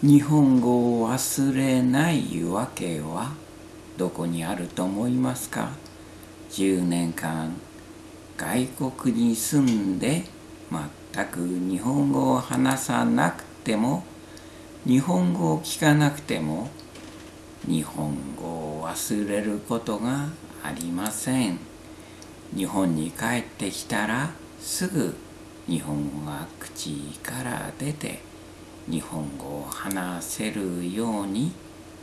日本語を忘れないわけはどこにあると思いますか？10年間外国に住んで全く日本語を話さなくても日本語を聞かなくても日本語を忘れることがありません。日本に帰ってきたらすぐ日本語が口から出て日本語を話せるように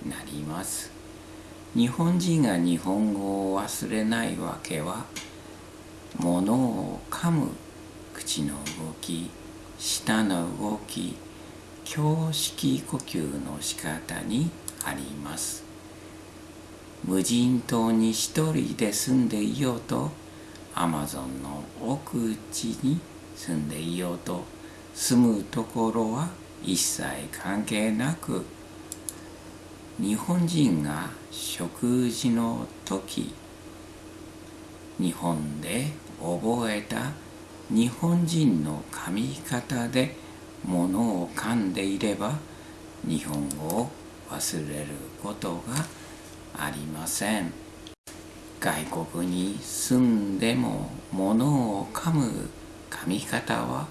なります。日本人が日本語を忘れないわけは物を噛む口の動き舌の動き胸式呼吸の仕方にあります。無人島に一人で住んでいようとアマゾンの奥地に住んでいようと住むところは一切関係なく日本人が食事の時日本で覚えた日本人の噛み方で物を噛んでいれば日本語を忘れることがありません。外国に住んでも物を噛む噛み方は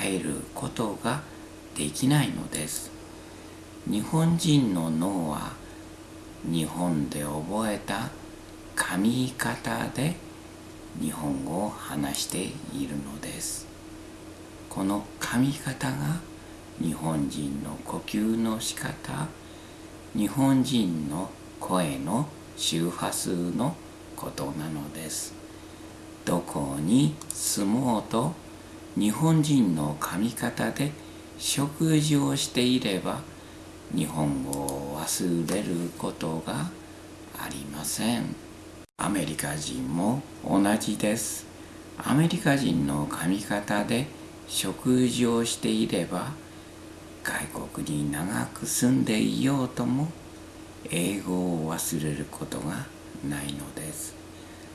変えることができないのです。日本人の脳は日本で覚えた噛み方で日本語を話しているのです。この噛み方が日本人の呼吸の仕方日本人の声の周波数のことなのです。どこに住もうと日本人の噛み方で食事をしていれば日本語を忘れることがありません。アメリカ人も同じです。アメリカ人の噛み方で食事をしていれば外国に長く住んでいようとも英語を忘れることがないのです。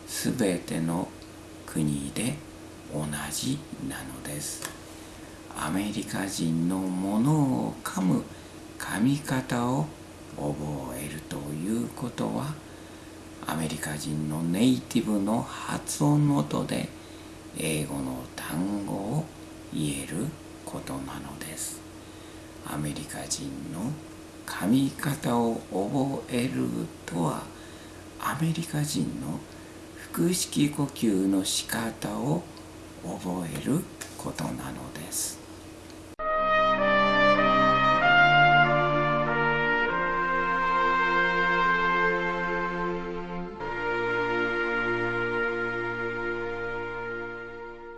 すべての国で同じなのです。アメリカ人のものを噛む噛み方を覚えるということはアメリカ人のネイティブの発音の音で英語の単語を言えることなのです。アメリカ人の噛み方を覚えるとはアメリカ人の腹式呼吸の仕方を覚えることなのです。